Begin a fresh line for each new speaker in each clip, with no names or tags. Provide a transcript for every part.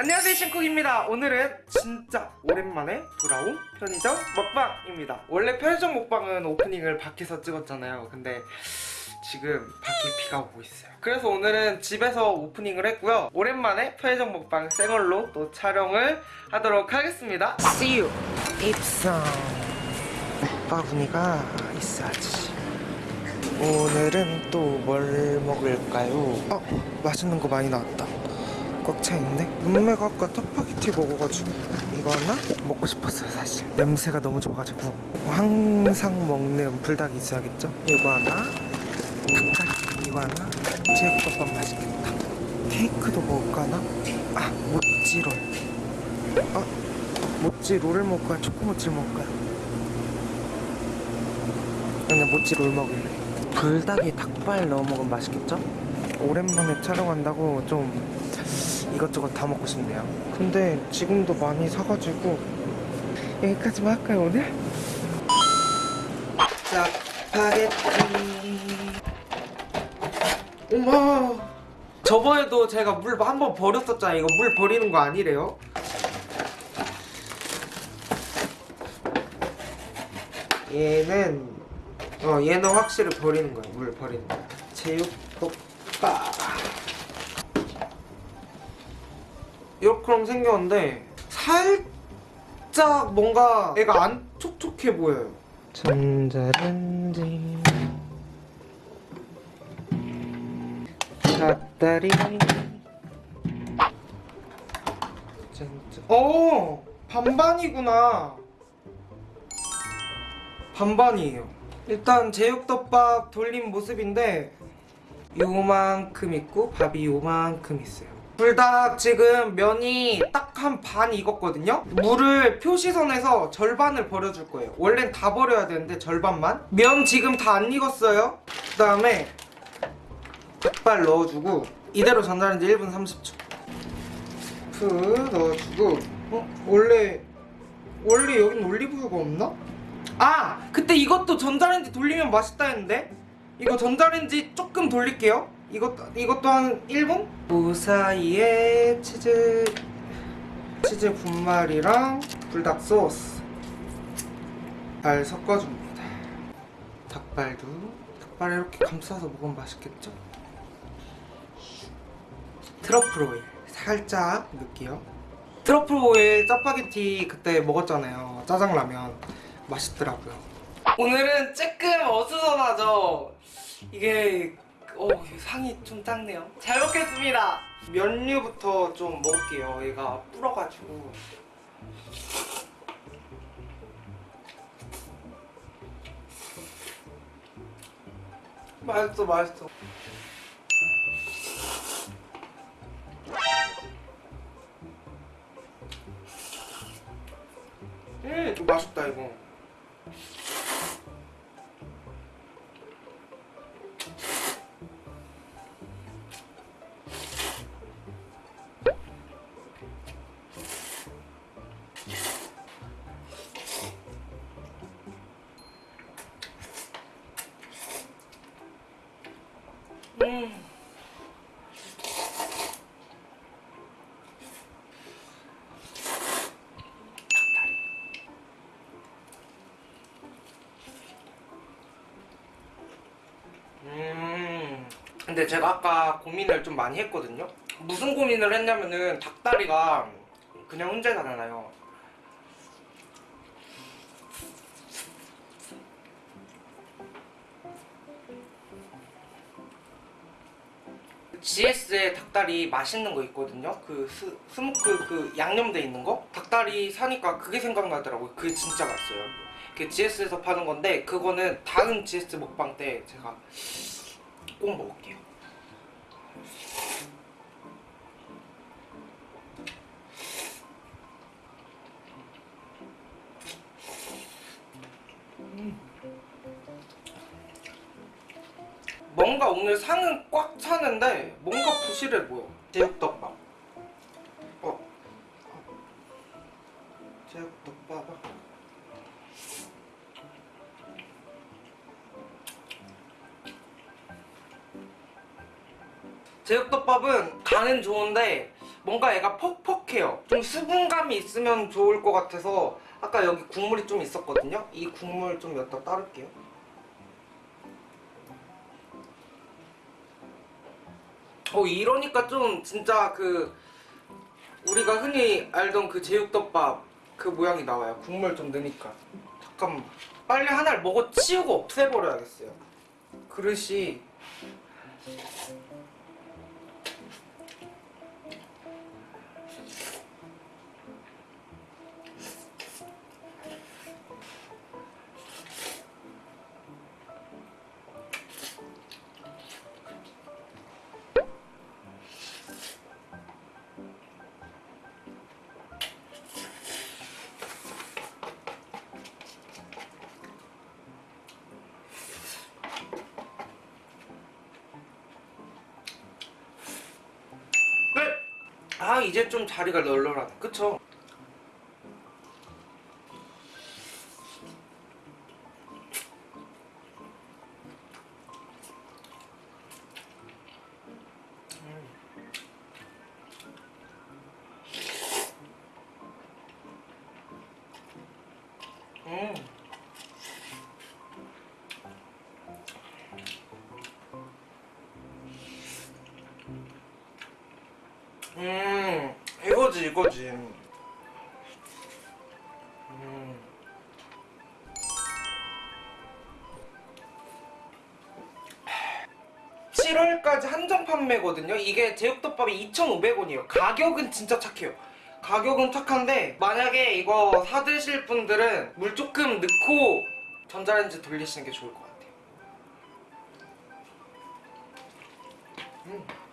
안녕하세요 신쿡입니다. 오늘은 진짜 오랜만에 돌아온 편의점 먹방입니다. 원래 편의점 먹방은 오프닝을 밖에서 찍었잖아요. 근데 지금 밖에 비가 오고 있어요. 그래서 오늘은 집에서 오프닝을 했고요. 오랜만에 편의점 먹방 생얼로 또 촬영을 하도록 하겠습니다. See you. 입성. 바구니가 있어야지. 오늘은 또 뭘 먹을까요? 어 맛있는 거 많이 나왔다 꽉 차있네 눈매가 아까 터파게티 먹어가지고 이거 하나 먹고 싶었어요 사실 냄새가 너무 좋아가지고 항상 먹는 불닭이 있어야겠죠? 이거 하나 닭다리 이거 하나 제육덮밥 맛있겠다 케이크도 먹을까 하나? 아 모찌롤 아 모찌롤을 먹을까요? 초코모찌를 먹을까요? 그냥 모찌롤 먹을래 불닭에 닭발 넣어 먹으면 맛있겠죠? 오랜만에 촬영한다고 좀 이것저것 다 먹고 싶네요. 근데 지금도 많이 사가지고 여기까지만 할까요 오늘? 짜파게티 어머! 저번에도 제가 물 한 번 버렸었잖아요. 이거 물 버리는 거 아니래요? 얘는 어 얘는 확실히 버리는 거야 물 버리는 거. 제육볶아 이렇게 생겼는데 살짝 뭔가 애가 안 촉촉해 보여요. 전자레인지. 닭다리. 어 반반이구나. 반반이에요. 일단 제육덮밥 돌린 모습인데 요만큼 있고 밥이 요만큼 있어요 불닭 지금 면이 딱 한 반 익었거든요? 물을 표시선에서 절반을 버려줄 거예요. 원래는 다 버려야 되는데 절반만? 면 지금 다 안 익었어요? 그 다음에 닭발 넣어주고 이대로 전자레인지 1분 30초. 프 넣어주고. 어? 원래 원래 여긴 올리브유가 없나? 아! 그때 이것도 전자레인지 돌리면 맛있다 했는데? 이거 전자레인지 조금 돌릴게요 이것도, 이것도 한 1분? 그 사이에 치즈 치즈 분말이랑 불닭 소스. 잘 섞어줍니다. 닭발도 닭발 이렇게 감싸서 먹으면 맛있겠죠? 트러플 오일. 살짝 넣을게요. 트러플 오일 짜파게티 그때 먹었잖아요. 짜장라면. 맛있더라고요. 오늘은 조금 어수선하죠? 이게 어 상이 좀 작네요. 잘 먹겠습니다. 면류부터 좀 먹을게요. 얘가 불어가지고. 맛있어 맛있어 근데 제가 아까 고민을 좀 많이 했거든요. 무슨 고민을 했냐면은 닭다리가 그냥 훈제잖아요. GS에 닭다리 맛있는 거 있거든요. 그 스, 스모크 그 양념돼 있는 거. 닭다리 사니까 그게 생각나더라고요. 그게 진짜 맛있어요. 그 GS에서 파는 건데 그거는 다음 GS 먹방 때 제가 꼭 먹을게요. 뭔가 오늘 상은 꽉 차는데 뭔가 부실해 보여. 제육덮밥. 어. 제육덮밥 제육덮밥은 간은 좋은데 뭔가 얘가 퍽퍽해요. 좀 수분감이 있으면 좋을 것 같아서 아까 여기 국물이 좀 있었거든요. 이 국물 좀 여기다 따를게요. 어 이러니까 좀 진짜 그 우리가 흔히 알던 그 제육덮밥 그 모양이 나와요. 국물 좀 넣으니까. 잠깐만. 빨리 하나를 먹어 치우고 없애버려야겠어요. 그릇이 아 이제 좀 자리가 널널하네 그쵸? 음. 음, 이거지, 이거지. 음. 칠 7월까지 한정 판매거든요. 이게 제육덮밥이 2,500원이에요. 가격은 진짜 착해요. 가격은 착한데 만약에 이거 사드실 분들은 물 조금 넣고 전자레인지 돌리시는 게 좋을 것 같아요. 음.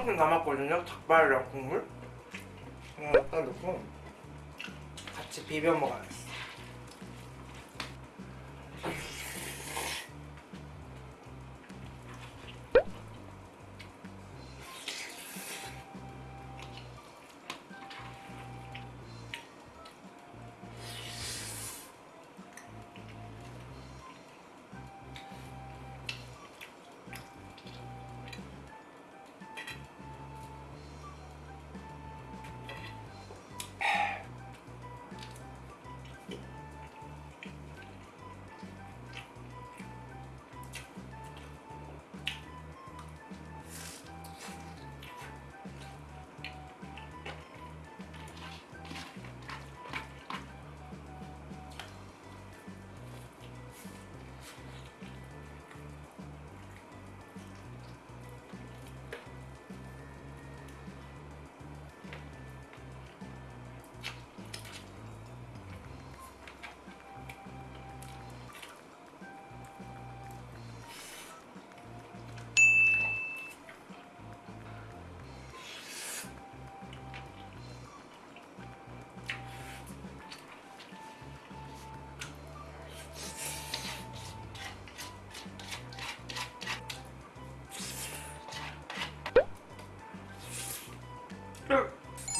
이만큼 남았거든요. 닭발이랑 국물. 그냥 딱 넣고 같이 비벼 먹어야겠어.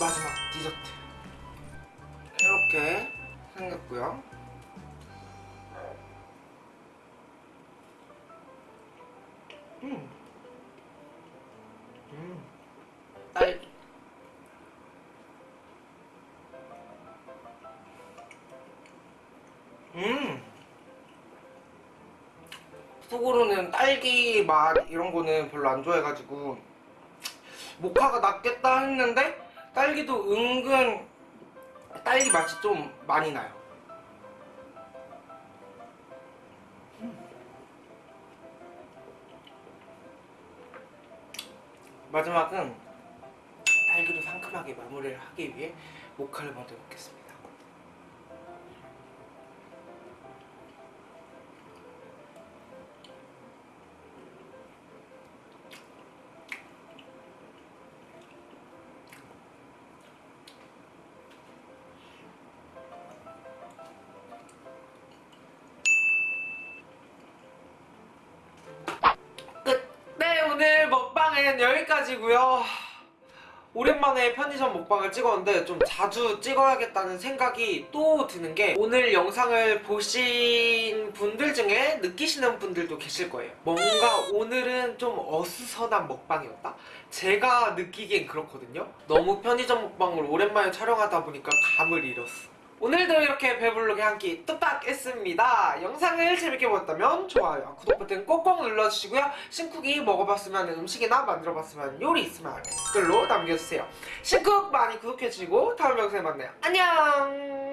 마지막 디저트 이렇게 생겼고요 음. 음. 음 속으로는 딸기 맛 이런 거는 별로 안 좋아해가지고 모카가 낫겠다 했는데 딸기도 은근 딸기 맛이 좀 많이 나요. 마지막은 딸기로 상큼하게 마무리를 하기 위해 모카를 먼저 먹겠습니다. 영상은 여기까지고요 오랜만에 편의점 먹방을 찍었는데 좀 자주 찍어야겠다는 생각이 또 드는 게 오늘 영상을 보신 분들 중에 느끼시는 분들도 계실 거예요. 뭔가 오늘은 좀 어수선한 먹방이었다? 제가 느끼기엔 그렇거든요. 너무 편의점 먹방을 오랜만에 촬영하다 보니까 감을 잃었어. 오늘도 이렇게 배불르게 한 끼 뚝딱 했습니다. 영상을 재밌게 보셨다면 좋아요, 구독 버튼 꼭꼭 눌러주시고요. 신쿡이 먹어봤으면 음식이나 만들어봤으면 요리 있으면 댓글로 남겨주세요. 신쿡 많이 구독해주시고 다음 영상에 만나요. 안녕!